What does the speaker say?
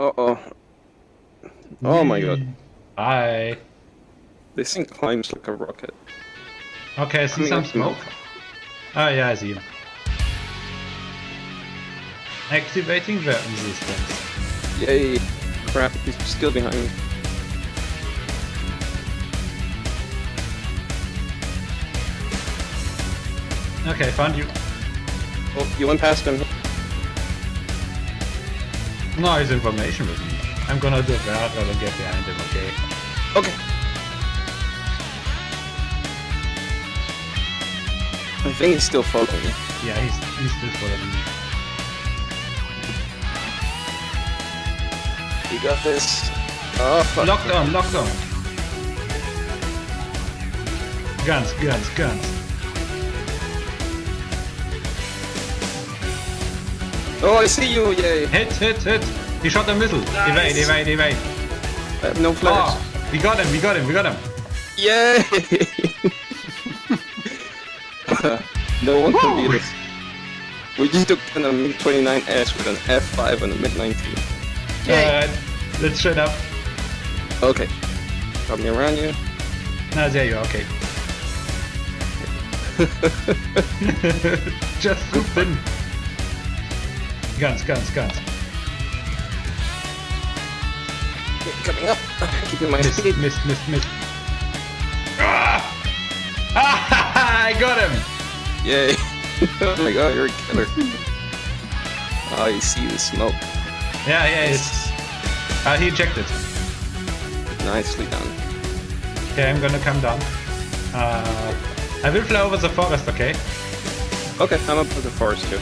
Uh oh. Oh my god. Bye. This thing climbs like a rocket. Okay, I see Coming some smoke. Oh yeah, I see him. Activating weapon systems. Yay! Crap, he's still behind me. Okay, found you. Oh, you went past him. No, his information with me. I'm gonna do that rather get behind him, okay? Okay. I think he's still following me. Yeah, he's he's still following me. You got this. Oh, fuck. Lockdown, lockdown. Guns, guns, guns. Oh, I see you! Yay! Hit, hit, hit. He shot a missile. Evade, evade, evade. I have no flares. Oh, we got him, we got him, we got him. Yay! no one can beat us. We just took down a MiG-29S with an F5 and a MiG-19. Alright, uh, let's shut up. Okay. Got me around you. No, there you are, okay. Just swoop in. Guns, guns, guns. Coming up. Keeping my Miss, speed. miss, miss, miss. Ah! Ah, I got him! Yay. oh my god, you're a killer. Oh, you see the smoke. Yeah, yeah, it's... Uh, he ejected. Nicely done. Okay, I'm gonna come down. Uh, I will fly over the forest, okay? Okay, I'm up to the forest too.